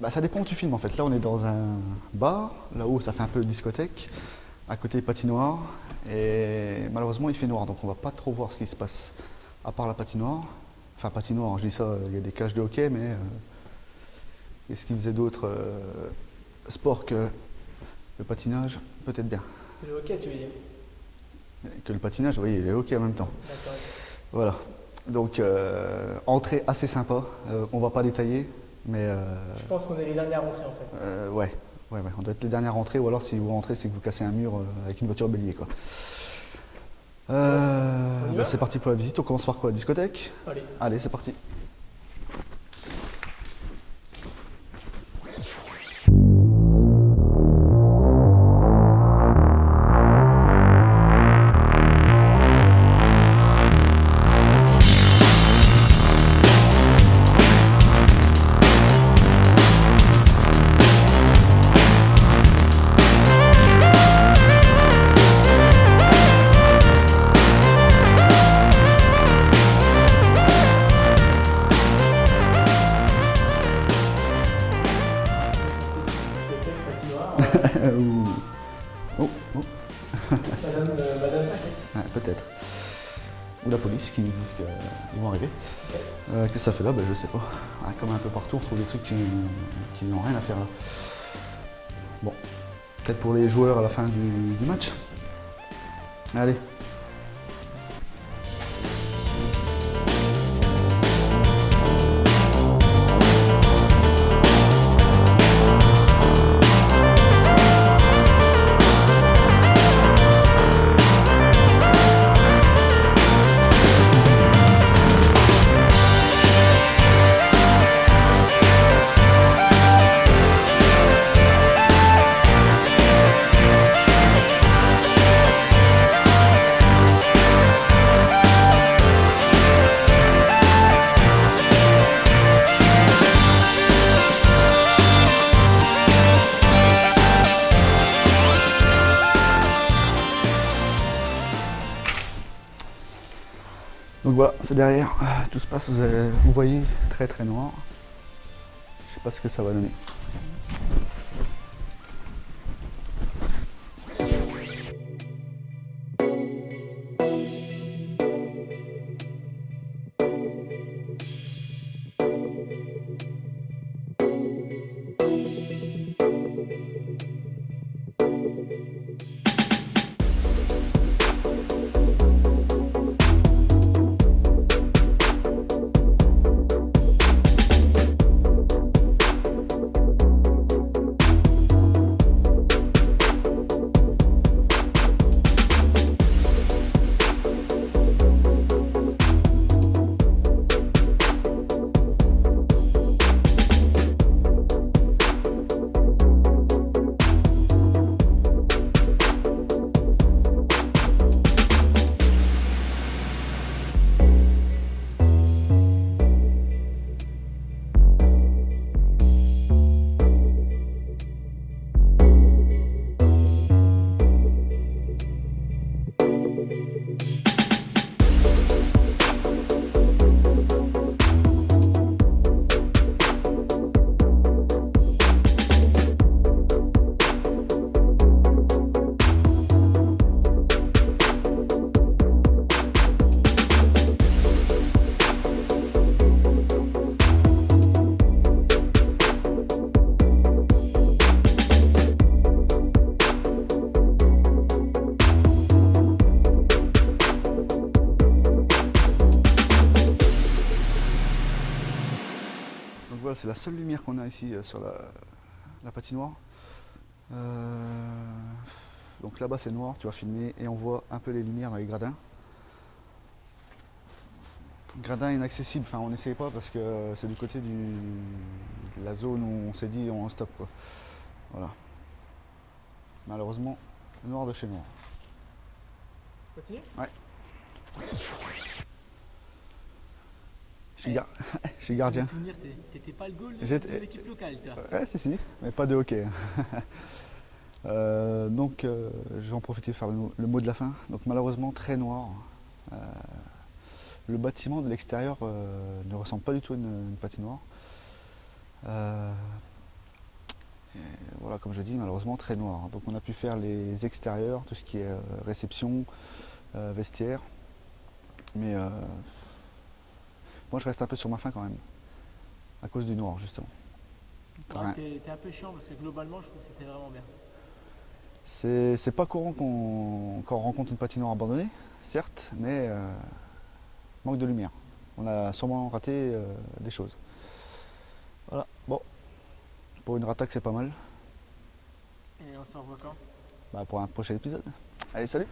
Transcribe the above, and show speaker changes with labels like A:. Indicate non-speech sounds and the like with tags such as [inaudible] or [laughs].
A: Bah, ça dépend où tu filmes en fait. Là, on est dans un bar. Là-haut, ça fait un peu discothèque. À côté, patinoire. Et malheureusement, il fait noir, donc on va pas trop voir ce qui se passe. À part la patinoire. Enfin, patinoire, je dis ça, il y a des cages de hockey, mais. euh, Qu'est-ce qu'ils faisaient d'autre euh, Sport que le patinage? Peut-être bien.
B: Le hockey, tu veux dire?
A: Que le patinage, oui, et le hockey en même temps.
B: D'accord.
A: Voilà. Donc, euh, entrée assez sympa. Euh, on va pas détailler, mais. euh,
B: Je pense qu'on est les dernières rentrées en fait.
A: Euh, ouais. ouais, ouais, on doit être les dernières rentrées, ou alors si vous rentrez, c'est que vous cassez un mur euh, avec une voiture bélier. Quoi. Euh, bah, c'est parti pour la visite, on commence par quoi? Discothèque?
B: Allez.
A: Allez, c'est parti. Ouh. oh, oh,
B: Madame, euh, Madame
A: ouais, peut-être. Ou la police qui nous disent qu'ils vont arriver. Euh, Qu'est-ce que ça fait là? Ben, Je sais pas. Ouais, comme un peu partout, on trouve des trucs qui, qui n'ont rien à faire là. Bon, peut-être pour les joueurs à la fin du, du match. Allez. Donc voilà, c'est derrière, tout se passe, vous voyez, très très noir. Je sais pas ce que ça va donner. Donc voilà, c'est la seule lumière qu'on a ici euh, sur la, la patinoire. Euh, donc là-bas c'est noir, tu vas filmer et on voit un peu les lumières dans les gradins. Gradin inaccessible, enfin on n'essaye pas parce que c'est du côté du, de la zone où on s'est dit on stop quoi. Voilà. Malheureusement, noir de chez noir.
B: Continue
A: Je suis, gar- [laughs] je suis gardien.
C: t'étais pas le goal de, l'équipe locale, toi.
A: Ouais, si, si, mais pas de hockey. [laughs] Euh, donc, euh, je vais en profiter pour faire le, mot- de la fin. Donc, malheureusement, très noir. Euh, le bâtiment de l'extérieur euh, ne ressemble pas du tout à une, une patinoire. Euh, et voilà, comme je dis, malheureusement très noir. Donc on a pu faire les extérieurs, tout ce qui est réception, vestiaire. Mais euh, moi je reste un peu sur ma faim quand même, à cause du noir justement.
C: Ouais, un peu chiant parce que globalement, je trouve que c'était vraiment bien.
A: C'est pas courant qu'on qu'on rencontre une patinoire abandonnée, certes, mais euh, manque de lumière. On a sûrement raté euh, des choses. Voilà, bon. Pour une rattaque, c'est pas mal.
C: Et on se revoit quand?
A: Bah, pour un prochain épisode. Allez, salut